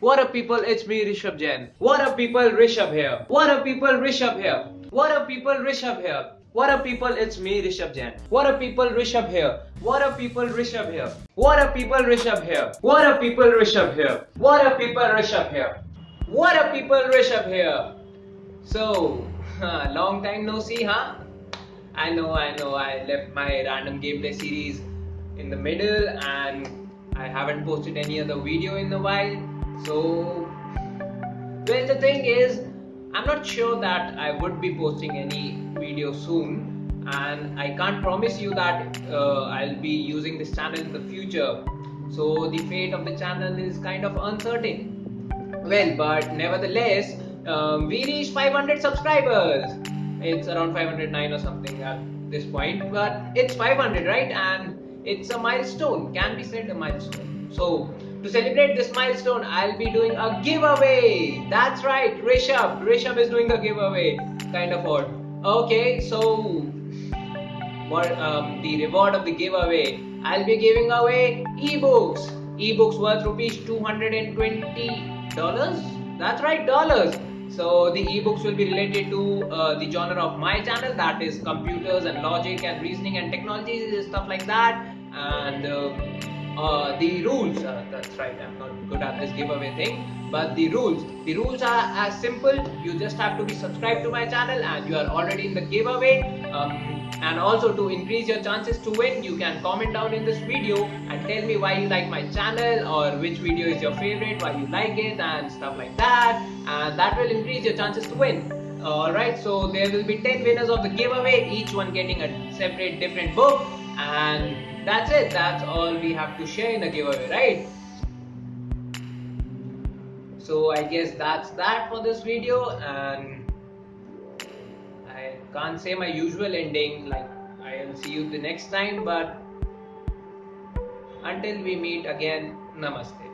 What up people, it's me Rishabh Jain. What up people, Rishabh here. What up people, Rishabh here. What up people, Rishabh here. What up people, it's me Rishabh Jain. What up people, Rishabh here. What up people, Rishabh here. What up people, Rishabh here. What up people, Rishabh here. What up people, Rishabh here. What up people, Rishabh here. So, long time no see, huh? I know, I know, I left my random gameplay series in the middle and I haven't posted any other video in a while so, well, the thing is, I'm not sure that I would be posting any video soon, and I can't promise you that uh, I'll be using this channel in the future. So, the fate of the channel is kind of uncertain. Well, but nevertheless, um, we reached 500 subscribers. It's around 509 or something at this point, but it's 500, right? And it's a milestone, can be said a milestone. So, to celebrate this milestone, I'll be doing a giveaway. That's right, Rishabh. Rishabh is doing a giveaway. Kind of odd. Okay, so what um, the reward of the giveaway? I'll be giving away ebooks. Ebooks worth rupees 220 dollars. That's right, dollars. So the ebooks will be related to uh, the genre of my channel, that is computers and logic and reasoning and technology stuff like that. And uh, uh, the rules uh, that's right i'm not good at this giveaway thing but the rules the rules are as simple you just have to be subscribed to my channel and you are already in the giveaway um, and also to increase your chances to win you can comment down in this video and tell me why you like my channel or which video is your favorite why you like it and stuff like that and that will increase your chances to win. Alright so there will be 10 winners of the giveaway each one getting a separate different book and that's it. That's all we have to share in a giveaway right? So I guess that's that for this video and I can't say my usual ending like I'll see you the next time but until we meet again namaste